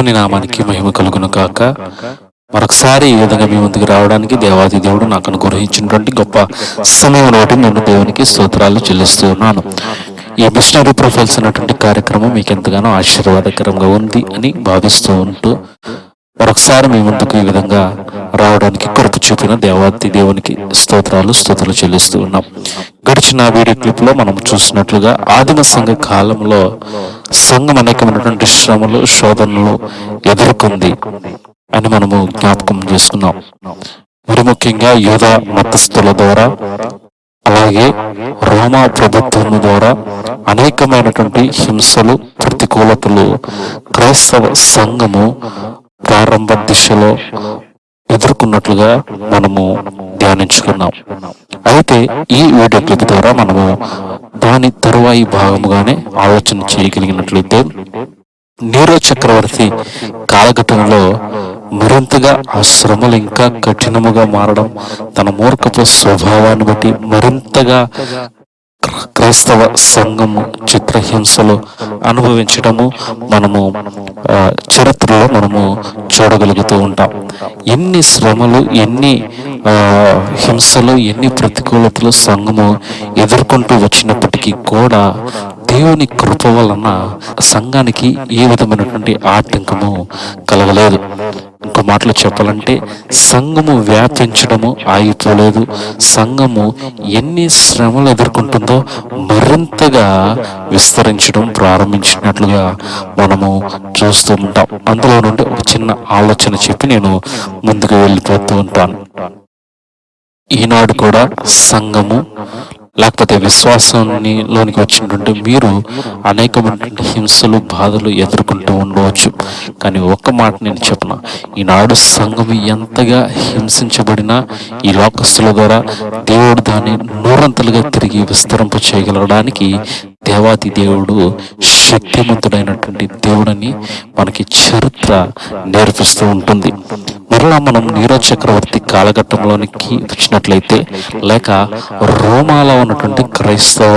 దేవుని నామానికి మహిమ కలుగును కాక. మరొకసారి ఈ విధంగా మీ ముందుకు రావడానికి దేవాది దేవుడు నాకు అనుగ్రహించినటువంటి గొప్ప సమయం ఒకటి నేను దేవునికి స్తోత్రాలు చెల్లిస్తూ ఉన్నాను ఈ మిషనరీ ప్రొఫైల్స్ అన్నటువంటి కార్యక్రమం మీకు ఎంతగానో ఆశీర్వాదకరంగా ఉంది అని భావిస్తూ ఉంటూ మరొకసారి మీ ముందుకు ఈ విధంగా రావడానికి కృప చూపిన దేవాతి దేవునికి స్తోత్రాలు స్తోత్రాలు చెల్లిస్తూ ఉన్నాం. గడిచిన వీడియో క్లిప్లో మనం చూసినట్లుగా ఆదిమ సంఘ కాలంలో సంఘం అనేకమైనటువంటి శ్రమలు శోధనలు ఎదుర్కొంది అని మనము జ్ఞాపకం చేసుకున్నాం. మరి ముఖ్యంగా యోధ మతస్థుల ద్వారా అలాగే రోమా ప్రభుత్వం ద్వారా అనేకమైనటువంటి హింసలు ప్రతికూలతలు క్రైస్తవ సంఘము ప్రారంభ దిశలో ఎదుర్కొన్నట్లుగా మనము ధ్యానించుకున్నాం. అయితే ఈ వీడియో క్లిప్ ద్వారా మనము దాని తరువాయి భాగముగానే ఆలోచన చేయగలిగినట్లయితే నీరో చక్రవర్తి కాలఘట్టంలో మరింతగా ఆ శ్రమలు ఇంకా కఠినముగా మారడం తన మూర్ఖపు స్వభావాన్ని బట్టి మరింతగా క్రైస్తవ సంఘము చిత్రహింసలు అనుభవించడము మనము చరిత్రలో మనము చూడగలుగుతూ ఉంటాం. ఎన్ని శ్రమలు ఎన్ని హింసలు ఎన్ని ప్రతికూలతలు సంఘము ఎదుర్కొంటూ వచ్చినప్పటికీ కూడా దేవుని కృప వలన సంఘానికి ఏ విధమైనటువంటి ఆటంకము కలగలేదు. ఇంకో మాటలు చెప్పాలంటే సంఘము వ్యాపించడము ఆగిపోలేదు సంఘము ఎన్ని శ్రమలు ఎదుర్కొంటుందో మరింతగా విస్తరించడం ప్రారంభించినట్లుగా మనము చూస్తూ ఉంటాం. అందులో నుండి ఒక చిన్న ఆలోచన చెప్పి నేను ముందుకు వెళ్ళిపోతూ ఉంటాను. ఈనాడు కూడా సంఘము లేకపోతే విశ్వాసాన్ని లోనికి వచ్చినటువంటి మీరు అనేకమైనటువంటి హింసలు బాధలు ఎదుర్కొంటూ ఉండవచ్చు. కానీ ఒక్క మాట నేను చెప్పను. ఈనాడు సంఘం ఎంతగా హింసించబడినా ఈ లోకస్తుల ద్వారా దేవుడు దాన్ని నూరంతలుగా తిరిగి విస్తరింప చేయగలగడానికి దేవాతి దేవుడు శక్తిమంతుడైనటువంటి దేవుడని మనకి చరిత్ర నేర్పిస్తూ ఉంటుంది. మరలా మనం నీరో చక్రవర్తి కాలఘట్టంలోనికి వచ్చినట్లయితే లేక రోమాలో ఉన్నటువంటి క్రైస్తవ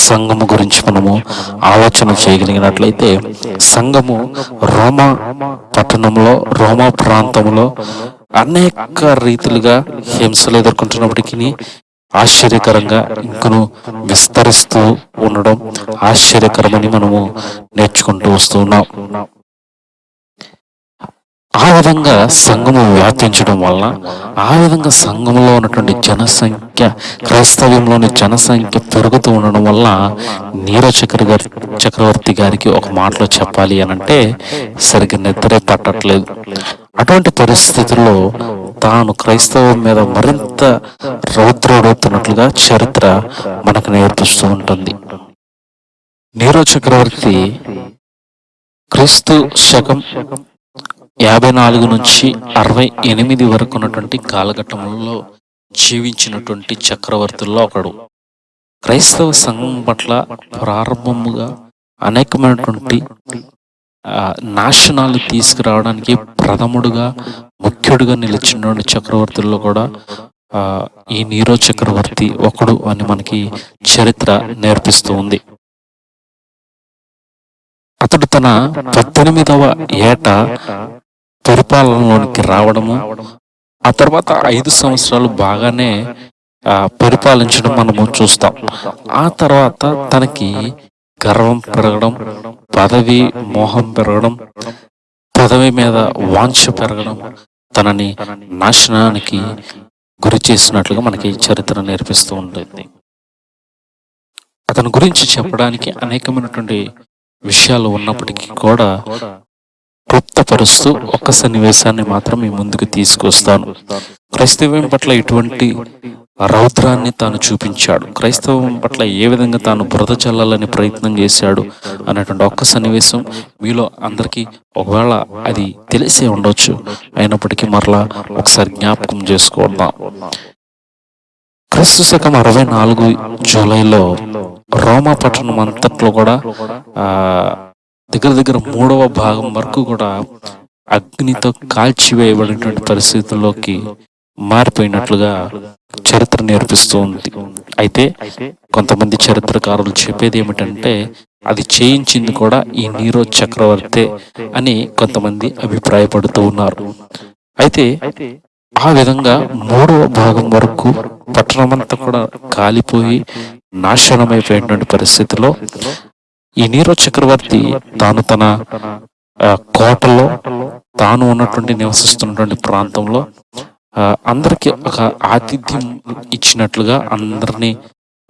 సంఘము గురించి మనము ఆలోచన చేయగలిగినట్లయితే సంఘము రోమా పట్టణంలో రోమా ప్రాంతంలో అనేక రీతిలుగా హింసలు ఎదుర్కొంటున్నప్పటికీ ఆశ్చర్యకరంగా ఇంకను విస్తరిస్తూ ఉండడం ఆశ్చర్యకరమని మనము నేర్చుకుంటూ వస్తున్నాం ఆ విధంగా సంఘము వ్యాపించడం వల్ల ఆ విధంగా సంఘంలో ఉన్నటువంటి జనసంఖ్య క్రైస్తవ్యంలోని జనసంఖ్య పెరుగుతూ ఉండడం వల్ల నీరో చక్ర గారి చక్రవర్తి గారికి ఒక మాటలో చెప్పాలి అని అంటే సరిగ్గా నిద్రే పట్టట్లేదు. అటువంటి పరిస్థితుల్లో తాను క్రైస్తవం మీద మరింత రౌద్రుడవుతున్నట్లుగా చరిత్ర మనకు నేర్పిస్తూ ఉంటుంది. నీరో చక్రవర్తి క్రీస్తు శకం యాభై నాలుగు నుంచి అరవై ఎనిమిది వరకు ఉన్నటువంటి కాలఘట్టంలో జీవించినటువంటి చక్రవర్తుల్లో ఒకడు. క్రైస్తవ సంఘం పట్ల ప్రారంభముగా అనేకమైనటువంటి నాశనాలు తీసుకురావడానికి ప్రథముడుగా ముఖ్యుడిగా నిలిచినటువంటి చక్రవర్తుల్లో కూడా ఈ నీరో చక్రవర్తి ఒకడు అని మనకి చరిత్ర నేర్పిస్తూ ఉంది. అతడు తన పద్దెనిమిదవ ఏట పరిపాలనలోనికి రావడము. ఆ తర్వాత ఐదు సంవత్సరాలు బాగానే పరిపాలించడం మనము చూస్తాం. ఆ తర్వాత తనకి గర్వం పెరగడం పదవి మోహం పెరగడం పదవి మీద వాంఛ పెరగడం తనని నాశనానికి గురి చేసినట్లుగా మనకి చరిత్ర నేర్పిస్తూ ఉంటుంది అతని గురించి చెప్పడానికి అనేకమైనటువంటి విషయాలు ఉన్నప్పటికీ కూడా క్లుప్తపరుస్తూ ఒక్క సన్నివేశాన్ని మాత్రం మీ ముందుకు తీసుకొస్తాను. క్రైస్తవం పట్ల ఇటువంటి రౌద్రాన్ని తాను చూపించాడు. క్రైస్తవం పట్ల ఏ విధంగా తాను బురద చల్లాలని ప్రయత్నం చేశాడు అనేటువంటి ఒక్క సన్నివేశం మీలో అందరికీ ఒకవేళ అది తెలిసే ఉండొచ్చు. అయినప్పటికీ మరలా ఒకసారి జ్ఞాపకం చేసుకుందాం. క్రీస్తు శకం అరవై నాలుగు జూలైలో రోమా పట్టణం అంతట్లో కూడా దగ్గర దగ్గర మూడవ భాగం వరకు కూడా అగ్నితో కాల్చివేయబడినటువంటి పరిస్థితుల్లోకి మారిపోయినట్లుగా చరిత్ర నేర్పిస్తూ ఉంది. అయితే కొంతమంది చరిత్రకారులు చెప్పేది ఏమిటంటే అది చేయించింది కూడా ఈ నీరో చక్రవర్తే అని కొంతమంది అభిప్రాయపడుతూ ఉన్నారు. అయితే ఆ విధంగా మూడవ భాగం వరకు పట్టణమంతా కూడా కాలిపోయి నాశనమైపోయినటువంటి పరిస్థితిలో ఈ నీరో చక్రవర్తి తాను తన కోటలో తాను ఉన్నటువంటి నివసిస్తున్నటువంటి ప్రాంతంలో ఆ, అందరికి ఒక ఆతిథ్యం ఇచ్చినట్లుగా అందరినీ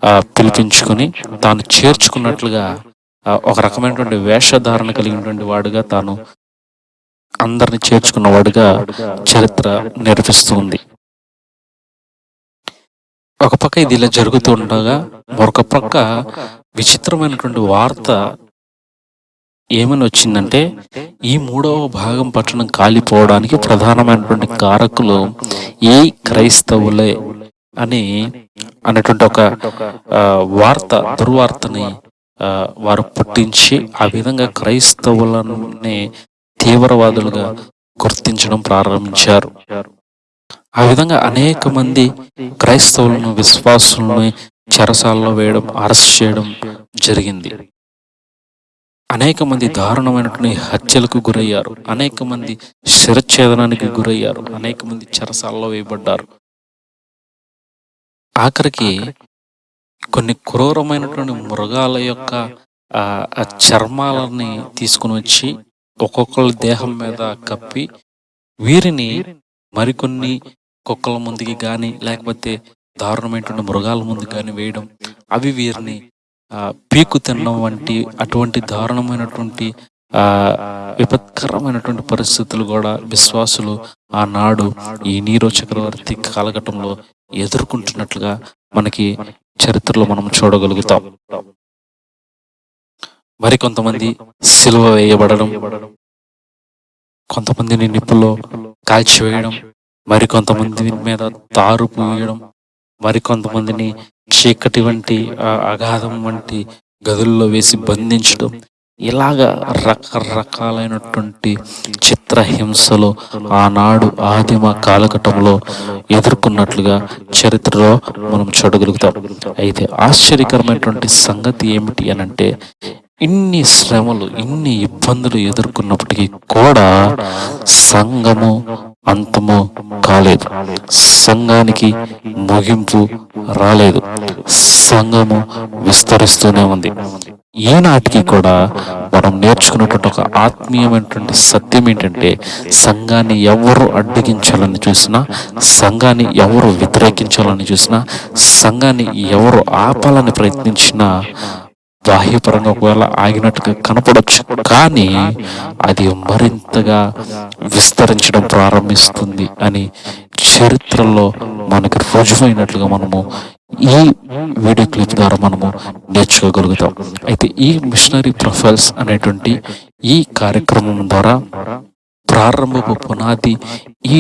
ఆ, పిలిపించుకొని తాను చేర్చుకున్నట్లుగా ఒక రకమైనటువంటి వేషధారణ కలిగినటువంటి వాడుగా తాను అందరిని చేర్చుకున్న వాడుగా చరిత్ర నేర్పిస్తుంది ఒక పక్క ఇది ఇలా జరుగుతూ ఉండగా మరొక పక్క విచిత్రమైనటువంటి వార్త ఏమని వచ్చిందంటే ఈ మూడవ భాగం పట్టణం కాలిపోవడానికి ప్రధానమైనటువంటి కారకులు ఈ క్రైస్తవులే అని అనేటువంటి ఒక వార్త దుర్వార్తని వారు పుట్టించి ఆ విధంగా క్రైస్తవులని తీవ్రవాదులుగా గుర్తించడం ప్రారంభించారు. ఆ విధంగా అనేక మంది క్రైస్తవులను విశ్వాసులను చెరసాల్లో వేయడం అరెస్ట్ చేయడం జరిగింది. అనేక మంది దారుణమైనటువంటి హత్యలకు గురయ్యారు. అనేక మంది శిరఛేదనానికి గురయ్యారు. అనేక మంది చెరసాల్లో వేయబడ్డారు. ఆఖరికి కొన్ని క్రూరమైనటువంటి మృగాల యొక్క ఆ ఆ చర్మాలని తీసుకుని వచ్చి ఒక్కొక్కళ్ళ దేహం మీద కప్పి వీరిని మరికొన్ని కుక్కల ముందుకి కానీ లేకపోతే దారుణమైనటువంటి మృగాల ముందు కానీ వేయడం అవి వీరిని పీకు తినడం వంటి అటువంటి దారుణమైనటువంటి ఆ విపత్కరమైనటువంటి పరిస్థితులు కూడా విశ్వాసులు ఆనాడు ఈ నీరో చక్రవర్తి కాలఘట్టంలో ఎదుర్కొంటున్నట్లుగా మనకి చరిత్రలో మనం చూడగలుగుతాం. మరి కొంతమంది సిలువ వేయబడడం కొంతమందిని నిప్పుల్లో కాల్చివేయడం మరి కొంతమంది మీద తారు పూయడం మరి కొంతమందిని చీకటి వంటి ఆ అగాధం వంటి గదుల్లో వేసి బంధించడం. ఇలాగా రకరకాలైనటువంటి చిత్రహింసలు ఆనాడు ఆదిమ కాలఘట్టంలో ఎదుర్కొన్నట్లుగా చరిత్రలో మనం చూడగలుగుతాం. అయితే ఆశ్చర్యకరమైనటువంటి సంగతి ఏమిటి అని అంటే ఇన్ని శ్రమలు ఇన్ని ఇబ్బందులు ఎదుర్కొన్నప్పటికీ కూడా సంఘము అంతము కాలేదు. సంఘానికి ముగింపు రాలేదు. సంఘము విస్తరిస్తూనే ఉంది. ఈనాటికి కూడా మనం నేర్చుకున్నటువంటి ఒక ఆత్మీయమైనటువంటి సత్యం ఏంటంటే సంఘాన్ని ఎవరు అడ్డగించాలని చూసినా సంఘాన్ని ఎవరు వ్యతిరేకించాలని చూసినా సంఘాన్ని ఎవరు ఆపాలని ప్రయత్నించినా బాహ్యపరంగా ఒకవేళ ఆగినట్టుగా కనపడొచ్చు. కానీ అది మరింతగా విస్తరించడం ప్రారంభిస్తుంది అని చరిత్రలో మనకి రుజువైనట్లుగా మనము ఈ వీడియో క్లిప్ ద్వారా మనము నేర్చుకోగలుగుతాం. అయితే ఈ మిషనరీ ప్రొఫైల్స్ అనేటువంటి ఈ కార్యక్రమం ద్వారా ప్రారంభపు పునాది ఈ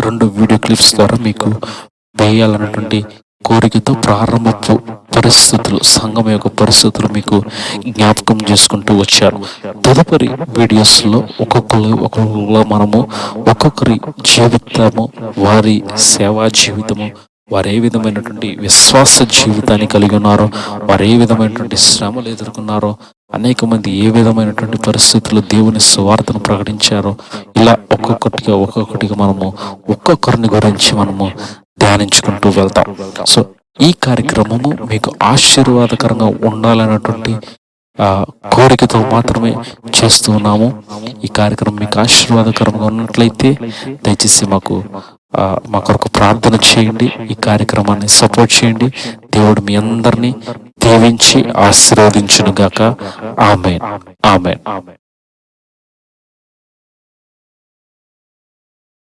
రెండు వీడియో క్లిప్స్ ద్వారా మీకు వేయాలన్నటువంటి కోరికతో ప్రారంభపు పరిస్థితులు సంఘం యొక్క పరిస్థితులు మీకు జ్ఞాపకం చేసుకుంటూ వచ్చారు. తదుపరి వీడియోస్లో ఒక్కొక్కరు ఒక్కొక్కరు మనము ఒక్కొక్కరి జీవితము వారి సేవా జీవితము వారు ఏ విధమైనటువంటి విశ్వాస జీవితాన్ని కలిగి ఉన్నారో వారు ఏ విధమైనటువంటి శ్రమలు ఎదుర్కొన్నారో అనేక మంది ఏ విధమైనటువంటి పరిస్థితుల్లో దేవుని సువార్తను ప్రకటించారో ఇలా ఒక్కొక్కటిగా ఒక్కొక్కటిగా మనము ఒక్కొక్కరిని గురించి మనము ధ్యానించుకుంటూ వెళ్తాం. సో ఈ కార్యక్రమము మీకు ఆశీర్వాదకరంగా ఉండాలన్నటువంటి ఆ కోరికతో మాత్రమే చేస్తూ ఉన్నాము. ఈ కార్యక్రమం మీకు ఆశీర్వాదకరంగా ఉన్నట్లయితే దయచేసి మాకు మా కొరకు ప్రార్థన చేయండి. ఈ కార్యక్రమాన్ని సపోర్ట్ చేయండి. దేవుడు మీ అందరినీ దీవించి ఆశీర్వదించును గాక ఆమె ఆమె